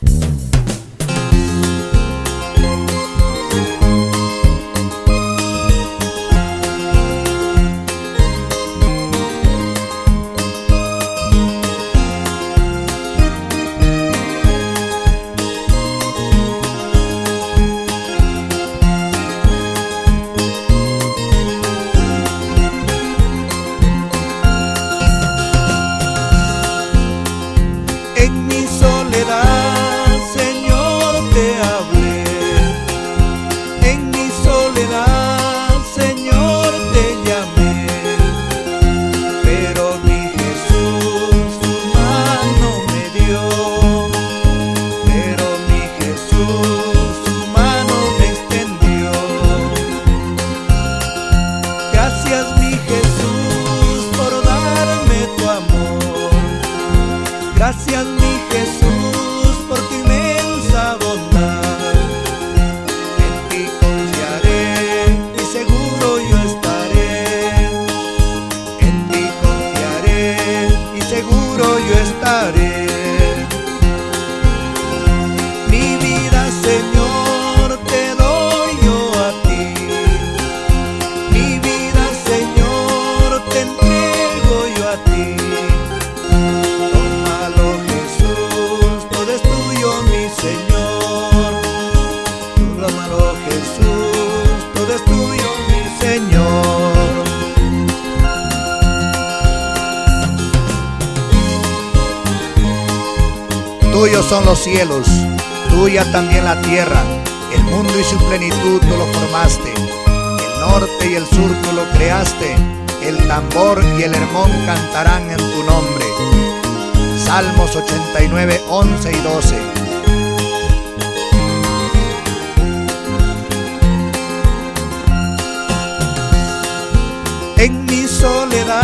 Bye. gracias Tuyos son los cielos, tuya también la tierra, el mundo y su plenitud tú lo formaste, el norte y el sur tú lo creaste, el tambor y el hermón cantarán en tu nombre. Salmos 89, 11 y 12. En mi soledad,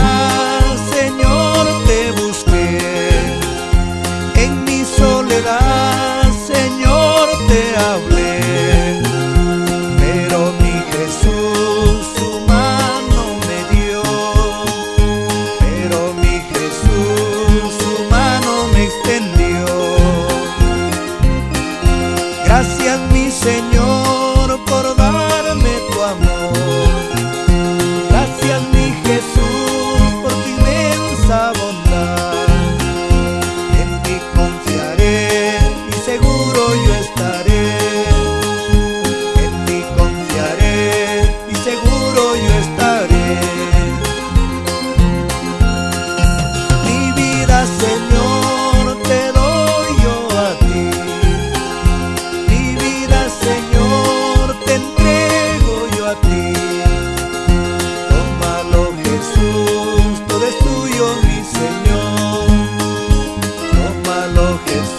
It's